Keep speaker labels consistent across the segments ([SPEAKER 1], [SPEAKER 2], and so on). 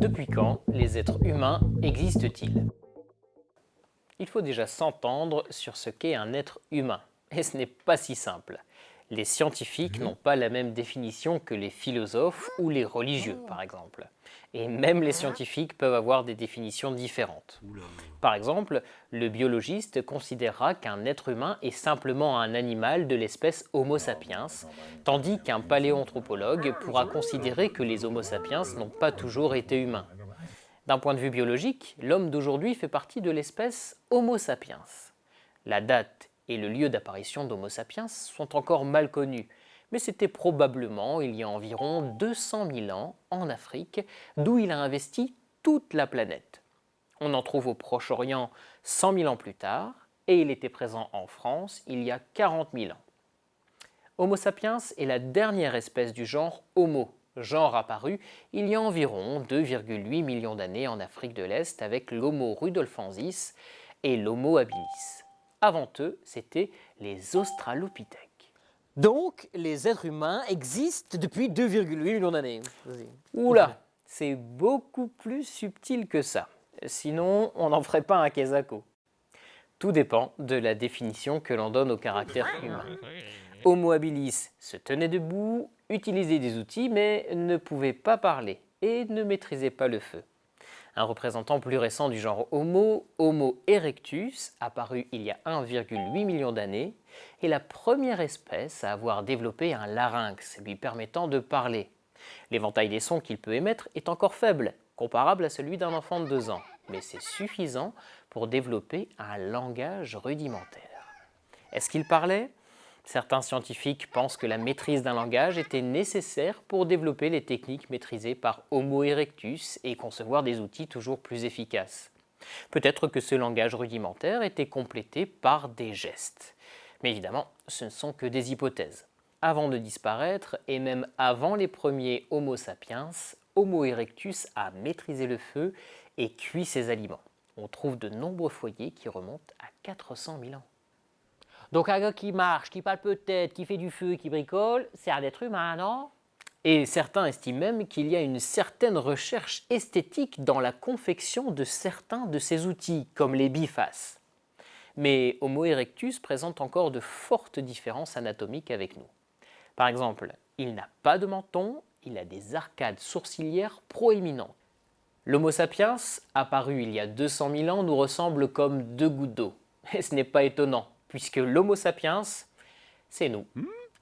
[SPEAKER 1] Depuis quand les êtres humains existent-ils? Il faut déjà s'entendre sur ce qu'est un être humain, et ce n'est pas si simple. Les scientifiques n'ont pas la même définition que les philosophes ou les religieux, par exemple. Et même les scientifiques peuvent avoir des définitions différentes. Par exemple, le biologiste considérera qu'un être humain est simplement un animal de l'espèce Homo sapiens, tandis qu'un paléoanthropologue pourra considérer que les Homo sapiens n'ont pas toujours été humains. D'un point de vue biologique, l'homme d'aujourd'hui fait partie de l'espèce Homo sapiens. La date et le lieu d'apparition d'Homo sapiens sont encore mal connus, mais c'était probablement il y a environ 200 000 ans en Afrique, d'où il a investi toute la planète. On en trouve au Proche-Orient 100 000 ans plus tard, et il était présent en France il y a 40 000 ans. Homo sapiens est la dernière espèce du genre Homo, genre apparu il y a environ 2,8 millions d'années en Afrique de l'Est avec l'Homo rudolfensis et l'Homo habilis. Avant eux, c'était les australopithèques.
[SPEAKER 2] Donc, les êtres humains existent depuis 2,8 millions d'années.
[SPEAKER 1] Oula, c'est beaucoup plus subtil que ça. Sinon, on n'en ferait pas un quesaco. Tout dépend de la définition que l'on donne au caractère humain. Homo habilis se tenait debout, utilisait des outils, mais ne pouvait pas parler et ne maîtrisait pas le feu. Un représentant plus récent du genre Homo, Homo erectus, apparu il y a 1,8 million d'années, est la première espèce à avoir développé un larynx lui permettant de parler. L'éventail des sons qu'il peut émettre est encore faible, comparable à celui d'un enfant de 2 ans, mais c'est suffisant pour développer un langage rudimentaire. Est-ce qu'il parlait? Certains scientifiques pensent que la maîtrise d'un langage était nécessaire pour développer les techniques maîtrisées par Homo erectus et concevoir des outils toujours plus efficaces. Peut-être que ce langage rudimentaire était complété par des gestes. Mais évidemment, ce ne sont que des hypothèses. Avant de disparaître, et même avant les premiers Homo sapiens, Homo erectus a maîtrisé le feu et cuit ses aliments. On trouve de nombreux foyers qui remontent à 400 000 ans.
[SPEAKER 2] Donc un gars qui marche, qui parle peut-être, qui fait du feu, qui bricole, c'est un être humain, non?
[SPEAKER 1] Et certains estiment même qu'il y a une certaine recherche esthétique dans la confection de certains de ces outils, comme les bifaces. Mais Homo erectus présente encore de fortes différences anatomiques avec nous. Par exemple, il n'a pas de menton, il a des arcades sourcilières proéminentes. L'Homo sapiens, apparu il y a 200 000 ans, nous ressemble comme deux gouttes d'eau. Et ce n'est pas étonnant, puisque l'Homo sapiens, c'est nous.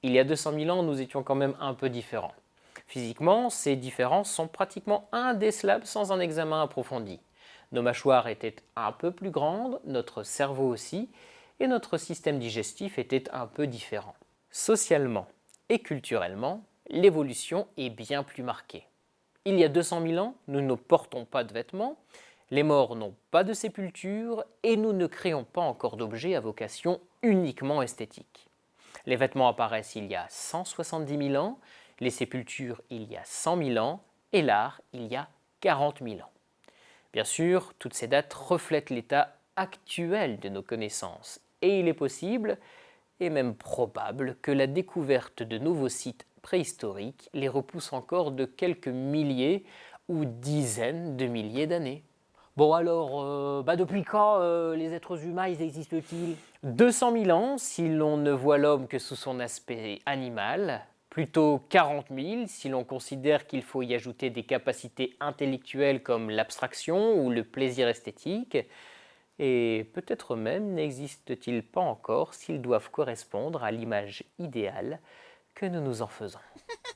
[SPEAKER 1] Il y a 200 000 ans, nous étions quand même un peu différents. Physiquement, ces différences sont pratiquement indécelables sans un examen approfondi. Nos mâchoires étaient un peu plus grandes, notre cerveau aussi, et notre système digestif était un peu différent. Socialement et culturellement, l'évolution est bien plus marquée. Il y a 200 000 ans, nous ne portons pas de vêtements, les morts n'ont pas de sépulture et nous ne créons pas encore d'objets à vocation uniquement esthétique. Les vêtements apparaissent il y a 170 000 ans, les sépultures il y a 100 000 ans et l'art il y a 40 000 ans. Bien sûr, toutes ces dates reflètent l'état actuel de nos connaissances et il est possible, et même probable, que la découverte de nouveaux sites préhistoriques les repousse encore de quelques milliers ou dizaines de milliers d'années.
[SPEAKER 2] Bon alors, euh, bah depuis quand euh, les êtres humains existent-ils?
[SPEAKER 1] 200 000 ans si l'on ne voit l'homme que sous son aspect animal, plutôt 40 000 si l'on considère qu'il faut y ajouter des capacités intellectuelles comme l'abstraction ou le plaisir esthétique, et peut-être même n'existe-t-il pas encore s'ils doivent correspondre à l'image idéale que nous nous en faisons.